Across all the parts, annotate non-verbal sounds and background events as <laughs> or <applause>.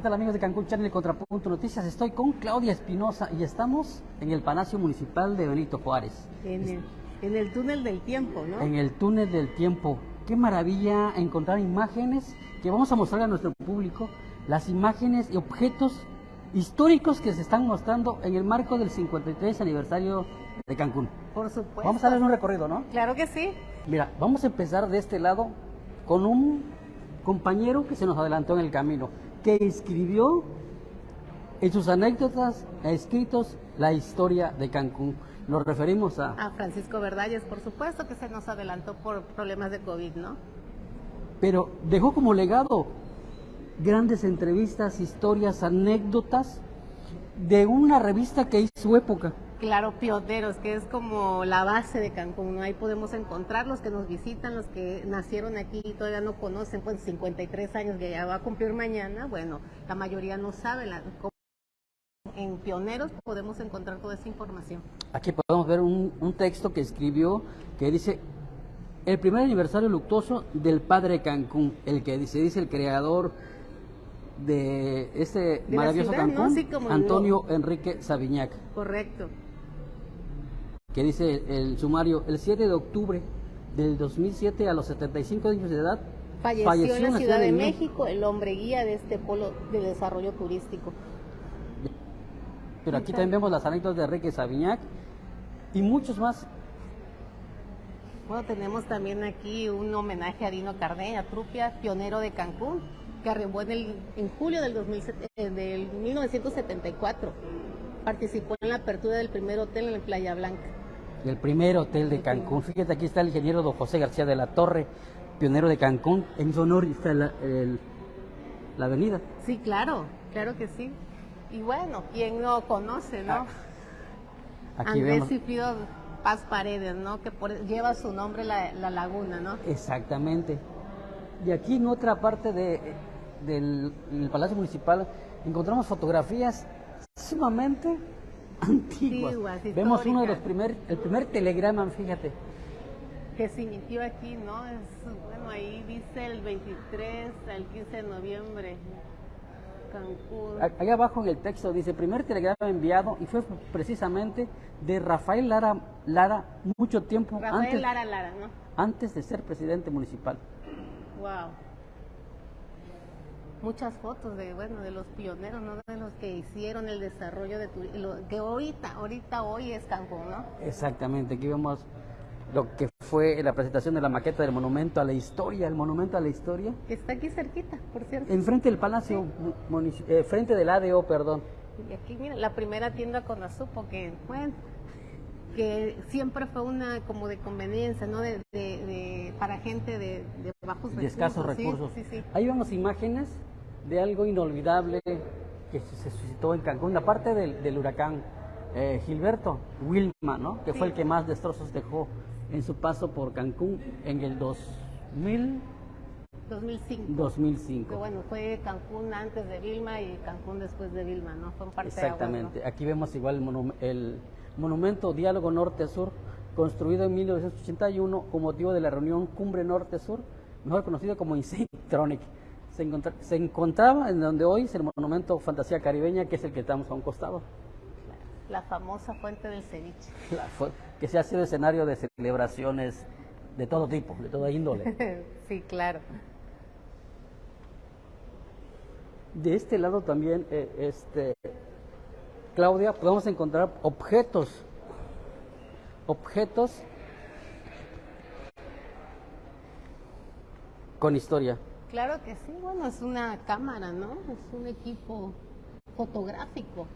¿Qué tal amigos de Cancún Channel Contrapunto Noticias? Estoy con Claudia Espinosa y estamos en el Palacio Municipal de Benito Juárez. En el, en el túnel del tiempo, ¿no? En el túnel del tiempo. Qué maravilla encontrar imágenes que vamos a mostrar a nuestro público, las imágenes y objetos históricos que se están mostrando en el marco del 53 aniversario de Cancún. Por supuesto. Vamos a darles un recorrido, ¿no? Claro que sí. Mira, vamos a empezar de este lado con un compañero que se nos adelantó en el camino, que escribió en sus anécdotas, escritos, la historia de Cancún. Nos referimos a... A Francisco Verdalles, por supuesto, que se nos adelantó por problemas de COVID, ¿no? Pero dejó como legado grandes entrevistas, historias, anécdotas de una revista que hizo su época. Claro, pioneros, que es como la base de Cancún, ¿no? Ahí podemos encontrar los que nos visitan, los que nacieron aquí y todavía no conocen, pues 53 años que ya va a cumplir mañana, bueno, la mayoría no sabe la, en Pioneros podemos encontrar toda esa información. Aquí podemos ver un, un, texto que escribió que dice el primer aniversario luctuoso del padre Cancún, el que dice, dice el creador de este De maravilloso ciudad, ¿no? Cancún, Sí, Antonio Enrique Sabiñac, Correcto. Que dice el sumario, el 7 de octubre del 2007 a los 75 años de edad, Falleció, en la Ciudad de México el hombre guía de este polo de desarrollo turístico. Pero aquí también vemos las anécdotas de Enrique Sabiñac y muchos más. Bueno, tenemos también aquí un homenaje a Dino Cardeña, Trupia, pionero de Cancún, que arribó en, el, en julio del, 2007 eh, del 1974. Participó en la apertura del primer hotel en la Playa Blanca. El primer hotel de Cancún. Fíjate, aquí está el ingeniero don José García de la Torre, pionero de Cancún. En su honor está la, el- la avenida. Sí, claro, claro que sí. Y bueno, ¿quién no conoce, no? Ah, Aquí Andrés. Ciprido Paz Paredes, ¿no? Que por- lleva su nombre la, la laguna, ¿no? Exactamente. Y aquí en otra parte de, del, del Palacio Municipal encontramos fotografías sumamente <laughs> antiguas. Antiguas, Vemos uno de los primer, el primer telegrama, fíjate. que se inició aquí, ¿no? Es, bueno, ahí dice el 23 al 15 de noviembre, Cancún. Allá abajo en el texto dice, primer telegrama enviado y fue precisamente de Rafael Lara, Lara mucho tiempo Rafael antes, Lara Lara, ¿no? antes de ser presidente municipal. Wow. Muchas fotos de, bueno, de los pioneros, ¿no? De los que hicieron el desarrollo de turismo, que ahorita, ahorita hoy es Cancún, ¿no? Exactamente, aquí vemos lo que fue la presentación de la maqueta del monumento a la historia, el monumento a la historia, Que está aquí cerquita, por cierto. enfrente del Palacio, munici- eh, frente del ADO, perdón. Y aquí, mira, la primera tienda con Azupo, que, bueno, que siempre fue una como de conveniencia, ¿no? De, de- de- para gente de, de bajos de recursos. escasos sí, recursos. Sí, sí, Ahí vemos imágenes de algo inolvidable que se suscitó en Cancún, aparte del, del huracán eh, Gilberto Wilma, ¿no? que fue el que más destrozos dejó en su paso por Cancún en el 2000, 2005. 2005. Que bueno, fue Cancún antes de Vilma y Cancún después de Vilma, ¿no? Fue un parte Exactamente. Aquí vemos igual el, el monumento Diálogo Norte-Sur, construido en 1981 con motivo de la reunión Cumbre Norte-Sur, mejor conocido como Insectronic. Se, encontra- se encontraba en donde hoy es el monumento Fantasía Caribeña, que es el que estamos a un costado, La famosa fuente del ceviche. <laughs> La que se ha sido escenario de celebraciones de todo tipo, de toda índole. <laughs> sí, claro. De este lado también, eh, este, Claudia, podemos encontrar objetos, objetos con historia. Claro que sí, bueno, es una cámara, ¿no? Es un equipo fotográfico.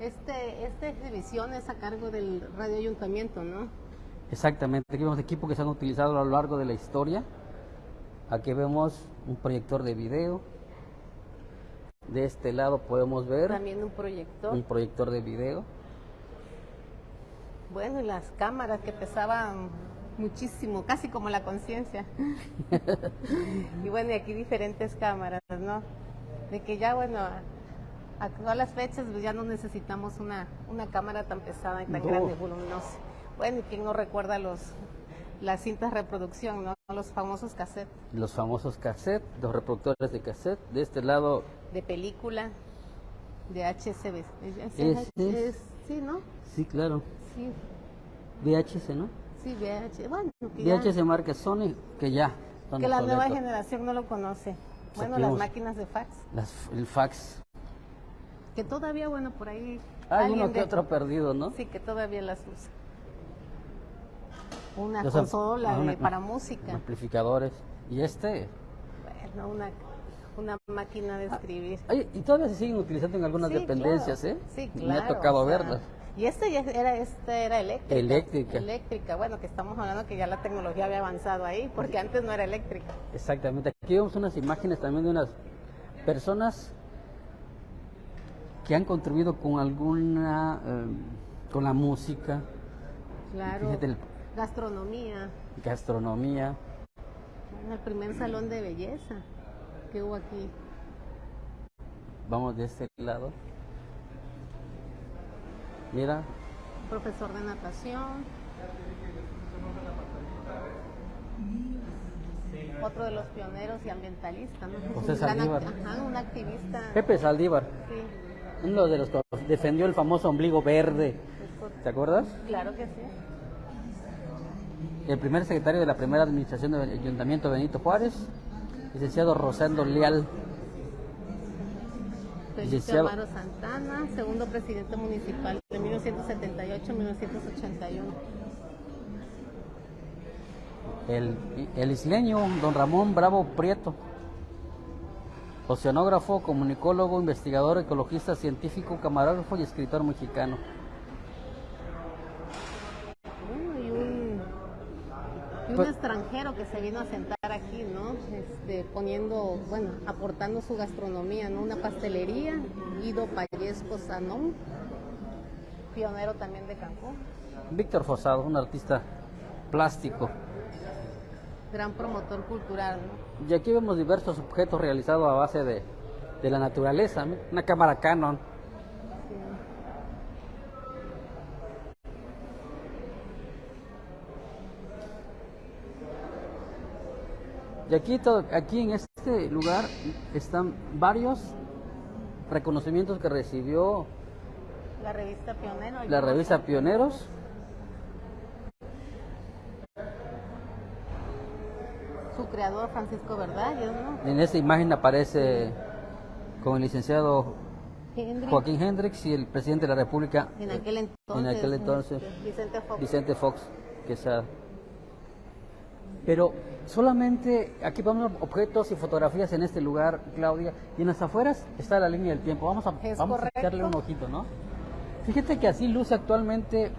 Este, esta exhibición es a cargo del Radio Ayuntamiento, ¿no? Exactamente, aquí vemos equipos que se han utilizado a lo largo de la historia. Aquí vemos un proyector de video. De este lado podemos ver También un proyector. un proyector de video. Bueno, y las cámaras que pesaban muchísimo, casi como la conciencia. <laughs> y bueno, y aquí diferentes cámaras, ¿no? De que ya, bueno, a, a todas las fechas pues ya no necesitamos una, una cámara tan pesada y tan No. grande, voluminosa. Bueno, y quién no recuerda los las cintas de reproducción, ¿no? Los famosos cassettes. Los famosos cassettes, los reproductores de cassette. De este lado de película, de HCB. Es- es- sí, ¿no? Sí, claro. Sí, VHS, ¿no? Sí, VH. Bueno, que, ya- VHS marca Sony, que ya. que la nueva generación no lo conoce. Bueno, las máquinas de fax. Las- el fax. Que todavía, bueno, por ahí. Hay uno que de- otro perdido, ¿no? Sí, que todavía las usa. Una Los consola ah, de- para música. Amplificadores. Y este. Bueno, una, una máquina de escribir. Ay, y todavía se siguen utilizando en algunas Sí, dependencias, claro. ¿eh? Sí, Me claro. ha tocado o sea, verlas. Y este ya era, esta era eléctrica. Eléctrica. Eléctrica. Bueno, que estamos hablando que ya la tecnología había avanzado ahí, porque antes no era eléctrica. Exactamente. Aquí vemos unas imágenes también de unas personas que han contribuido con alguna, eh, con la música, Claro. Fíjate el- Gastronomía. gastronomía. El primer salón de belleza que hubo aquí. Vamos de este lado. Mira, Profesor de natación. Otro de los pioneros y ambientalistas, ¿no? José Saldívar. Ajá, un activista. Pepe Saldívar, Sí, uno de los que defendió el famoso ombligo verde. ¿Te acuerdas? claro que sí. El primer secretario de la primera administración del Ayuntamiento Benito Juárez, licenciado Rosendo Leal. Licenciado. Amaro Santana, segundo presidente municipal de 1978 a 1981. El, el isleño don Ramón Bravo Prieto, oceanógrafo, comunicólogo, investigador, ecologista, científico, camarógrafo y escritor mexicano. Bueno, y un, y un Pues- extranjero que se vino a sentar aquí, ¿no? Este, poniendo, bueno, aportando su gastronomía, ¿no? Una pastelería, Guido Payesco Sanón, pionero también de Cancún, Víctor Fosado, un artista plástico. gran promotor cultural, ¿no? Y aquí vemos diversos objetos realizados a base de, de la naturaleza. ¿no? Una cámara Canon, Y aquí, to- aquí en este lugar están varios reconocimientos que recibió La revista Pionero. la revista Pioneros. Su creador, Francisco Verdalles, ¿no? En esta imagen aparece con el licenciado Joaquín Hendrix y el presidente de la República En aquel entonces. en aquel entonces, este, Vicente Fox. Vicente Fox Quesada. Pero solamente aquí vamos objetos y fotografías en este lugar, Claudia, y en las afueras está la línea del tiempo. Vamos a, vamos a echarle un ojito, ¿no? Fíjate que así luce actualmente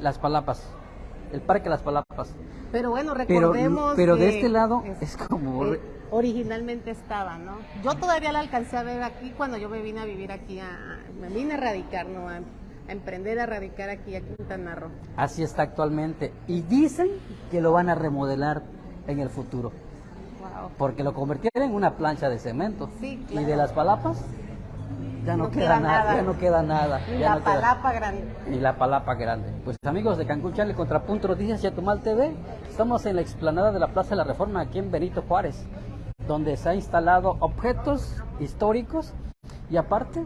las Palapas, el Parque Las Palapas. Pero bueno, recordemos. pero de que este lado es como... eh, originalmente estaba, ¿no? Yo todavía la alcancé a ver aquí cuando yo me vine a vivir aquí, a, me vine a radicar, ¿no? A, emprender a radicar aquí a Quintana Roo. Así está actualmente. Y dicen que lo van a remodelar en el futuro. Wow. Porque lo convirtieron en una plancha de cemento. Sí, Y de las palapas ya no, No queda, queda nada, nada. ya no queda nada. Y la no queda- palapa grande. Ni la palapa grande. Pues amigos de Cancún Channel, Contrapunto Noticias Yatumal TV, estamos en la explanada de la Plaza de la Reforma aquí en Benito Juárez, donde se ha instalado objetos históricos y aparte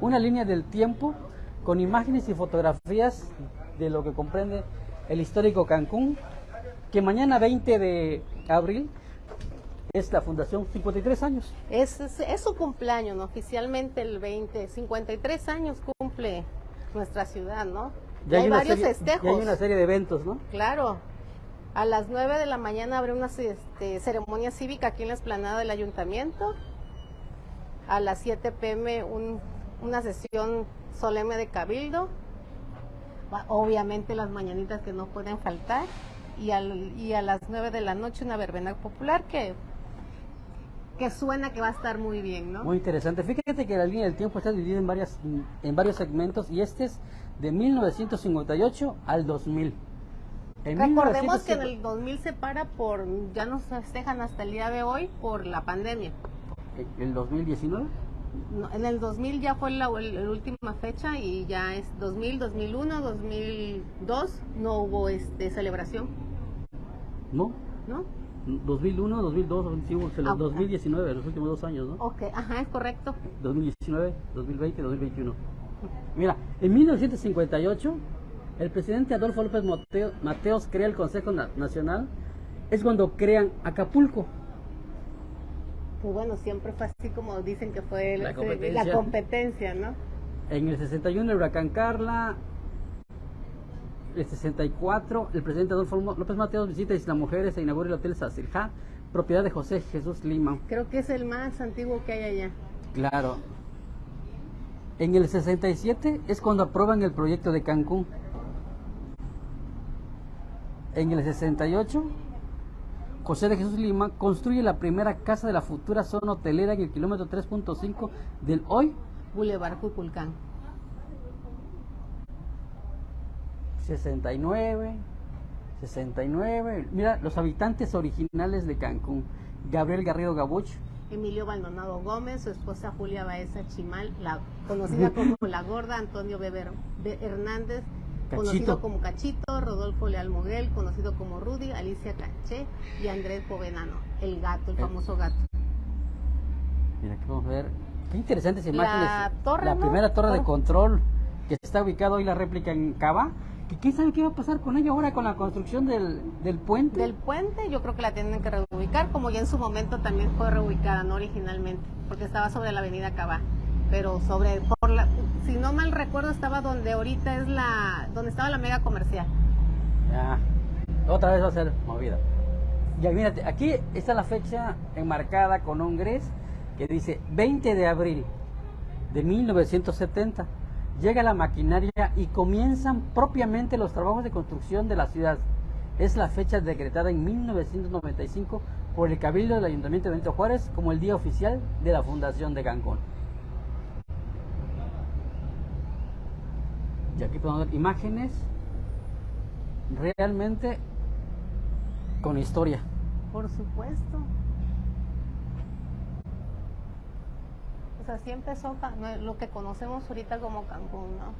una línea del tiempo con imágenes y fotografías de lo que comprende el histórico Cancún, que mañana 20 de abril es la fundación 53 años. Es, es, es su cumpleaños, ¿no? Oficialmente el 20, 53 años cumple nuestra ciudad, ¿no? Y hay varios serie, festejos. hay una serie de eventos, ¿no? Claro. A las 9 de la mañana habrá una este, ceremonia cívica aquí en la explanada del ayuntamiento. A las 7 pm un- una sesión solemne de cabildo. Obviamente las mañanitas que no pueden faltar. Y, al- y a las 9 de la noche una verbena popular que, que suena que va a estar muy bien, ¿no? Muy interesante. Fíjate que la línea del tiempo está dividida en, varias, en varios segmentos y este es de 1958 al 2000. En Recordemos que en 1950 el 2000 se para por, ya nos festejan hasta el día de hoy por la pandemia. ¿El 2019? No, en el 2000 ya fue la, la última fecha y ya es 2000, 2001, 2002 no hubo este celebración, No. ¿no? 2001, 2002, 2019, 2019, los últimos dos años, ¿no? Ok, ajá, es correcto. 2019, 2020, 2021. Mira, en 1958, el presidente Adolfo López Mateos crea el Consejo Nacional. Es cuando crean Acapulco. Pues bueno, siempre fue así como dicen que fue la competencia, la competencia ¿no? En el 61 el huracán Carla, el 64, el presidente Adolfo López Mateos visita Isla Mujeres e inaugura el Hotel Sacirja, propiedad de José Jesús Lima. Creo que es el más antiguo que hay allá. Claro. En el 67 es cuando aprueban el proyecto de Cancún. En el 68, José de Jesús Lima construye la primera casa de la futura zona hotelera en el kilómetro 3.5 del hoy Boulevard Cuculcán. 69, 69. Mira, los habitantes originales de Cancún. Gabriel Garrido Gabuch. Emilio Baldonado Gómez, su esposa Julia Baeza Chimal, la conocida como <laughs> La Gorda, Antonio Beber Hernández, conocido como Cachito, Rodolfo Leal Moguel, conocido como Rudy, Alicia Caché y Andrés Povenano, el gato, el eh. famoso gato. Mira, aquí vamos a ver. Qué interesantes imágenes. La, torre, la primera torre de control que está ubicada hoy la réplica en Cava ¿Qué sabe qué va a pasar con ella ahora con la construcción del, del, puente? Del puente yo creo que la tienen que reubicar, como ya en su momento también fue reubicada, no originalmente, porque estaba sobre la avenida Cabá. Pero sobre, por la, si no mal recuerdo, estaba donde ahorita es la, donde estaba la mega comercial. Ya, otra vez va a ser movida. Ya, mírate, aquí está la fecha enmarcada con un gris que dice 20 de abril de 1970 llega la maquinaria y comienzan propiamente los trabajos de construcción de la ciudad. Es la fecha decretada en 1995 por el Cabildo del Ayuntamiento de Benito Juárez como el día oficial de la fundación de Cancún. Y aquí podemos ver imágenes realmente con historia. Por supuesto. O sea, así empezó lo que conocemos ahorita como Cancún, ¿no?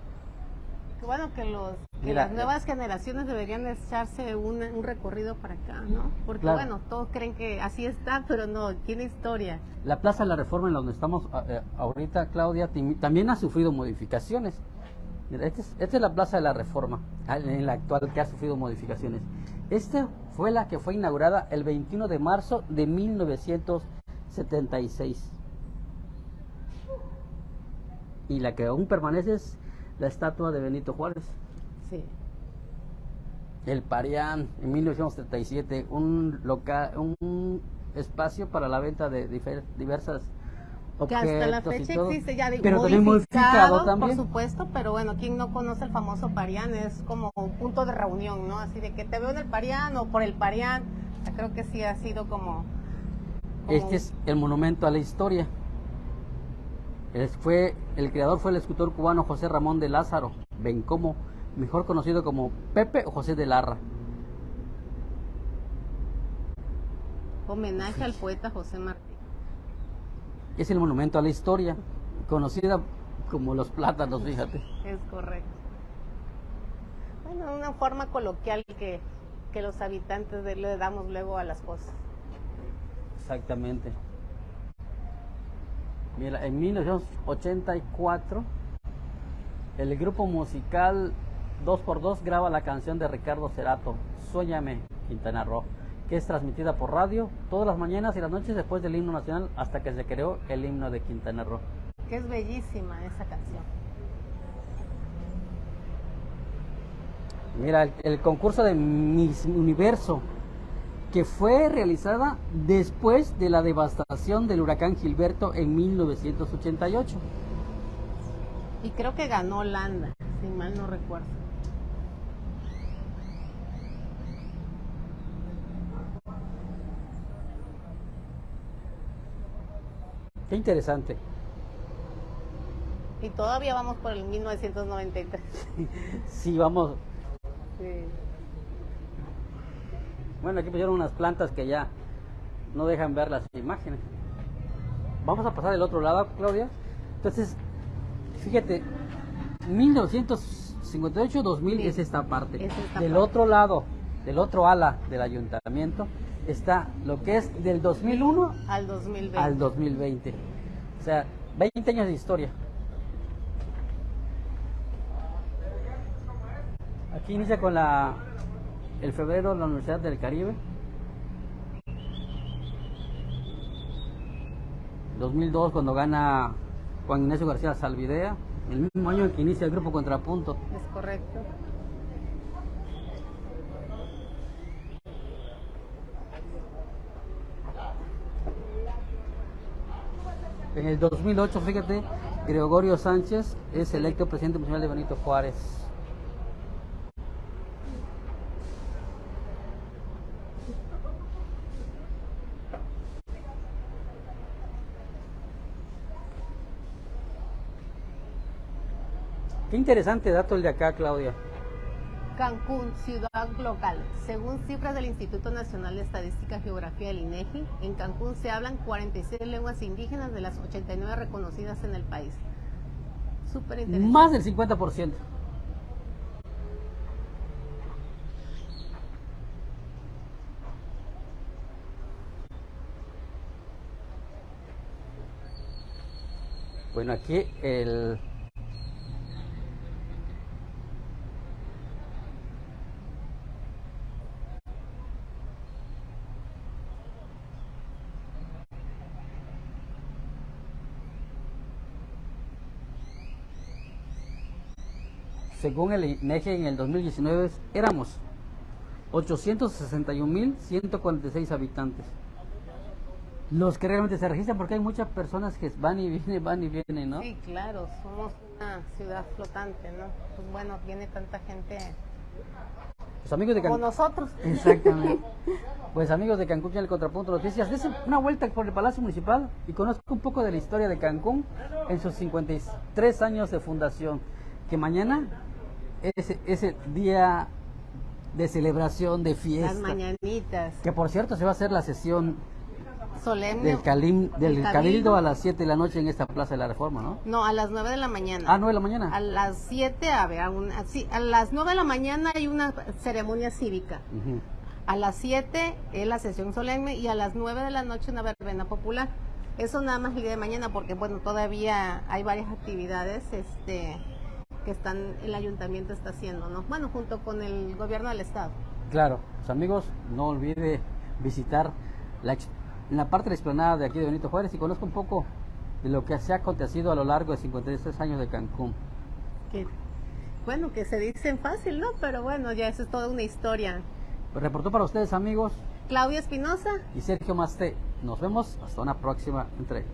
Que bueno que los las nuevas generaciones deberían echarse un, recorrido para acá, ¿no? Porque bueno, todos creen que así está, pero no, tiene historia. La Plaza de la Reforma en donde estamos eh, ahorita, Claudia, también ha sufrido modificaciones. Esta es, esta es la Plaza de la Reforma, en la actual que ha sufrido modificaciones. Esta fue la que fue inaugurada el 21 de marzo de 1976 y la que aún permanece es la estatua de Benito Juárez. Sí. El Parián, en 1937, un, local, un espacio para la venta de diversas que hasta la fecha existe ya digo, pero modificado, también. por supuesto pero bueno quien no conoce el famoso Parián es como un punto de reunión no así de que te veo en el Parián o por el Parián. Creo que sí ha sido como este es el monumento a la historia. Fue, el creador fue el escultor cubano José Ramón de Lázaro Bencomo, mejor conocido como Pepe o José de Larra. Homenaje al poeta José Es el monumento a la historia, conocida como los plátanos, fíjate. Es correcto. Bueno, una forma coloquial que, que los habitantes de, le damos luego a las cosas. Exactamente. Mira, en 1984 el grupo musical 2x2 graba la canción de Ricardo Cerato, Suéñame, Quintana Roo, que es transmitida por radio todas las mañanas y las noches después del himno nacional hasta que se creó el himno de Quintana Roo. Que es bellísima esa canción. Mira, el concurso de Miss Universo que fue realizada después de la devastación del huracán Gilberto en 1988. Y creo que ganó Holanda, si mal no recuerdo. Qué interesante. Y todavía vamos por el 1993. <laughs> sí, vamos. Sí. Bueno, aquí pusieron unas plantas que ya no dejan ver las imágenes. Vamos a pasar del otro lado, Claudia. Entonces, fíjate, 1958-2000 es esta parte. del otro lado, del otro ala del ayuntamiento, está lo que es del 2001 al 2020. al 2020. O sea, 20 años de historia. Aquí inicia con la el febrero la Universidad del Caribe. 2002 cuando gana Juan Ignacio García Salvidea, el mismo año en que inicia el grupo Contrapunto. Es correcto. En el 2008, fíjate, Gregorio Sánchez es electo presidente municipal de Benito Juárez. Qué interesante dato el de acá, Claudia. Cancún, ciudad local. Según cifras del Instituto Nacional de Estadística y Geografía del INEGI, en Cancún se hablan 46 lenguas indígenas de las 89 reconocidas en el país. Súper interesante. Más del 50%. Bueno, aquí el según el INEGI en el 2019 éramos 861.146 habitantes. Los que realmente se registran porque hay muchas personas que van y <laughs> vienen, van y vienen, ¿no? Sí, claro, somos una ciudad flotante, ¿no? Pues bueno, viene tanta gente Los amigos de como Cancún. nosotros. Exactamente. <laughs> Pues amigos de Cancún y el Contrapunto Noticias, desen una vuelta por el Palacio Municipal y conozco un poco de la historia de Cancún en sus 53 años de fundación. Que mañana es ese día de celebración, de Las fiesta. mañanitas. Que por cierto se va a hacer la sesión Solemne. del, calim, del Cabildo a las 7 de la noche en esta Plaza de la Reforma, ¿no? No, a las 9 de la mañana. Ah, 9 de la mañana. A las 7, a ver, a, una- sí, a las 9 de la mañana hay una ceremonia cívica. Ujú. A las 7 es la sesión solemne y a las 9 de la noche una verbena popular. Eso nada más el día de mañana porque bueno, todavía hay varias actividades este que están el ayuntamiento está haciendo, ¿no? Bueno, junto con el gobierno del estado. Claro, pues amigos, no olvide visitar la, la parte de la explanada de aquí de Benito Juárez y conozca un poco de lo que se ha acontecido a lo largo de 53 años de Cancún. Que bueno, que se dicen fácil, ¿no? Pero bueno, ya eso es toda una historia. Reportó para ustedes amigos Claudia Espinosa, y Sergio Masté. Nos vemos hasta una próxima entrega.